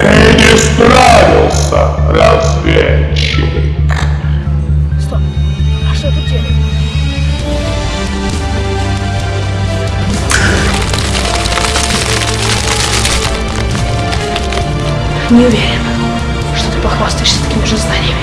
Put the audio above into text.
Ты не справился, разведчик. Стоп, а что тут делать? Не уверен, что ты похвастаешься такими же знаниями.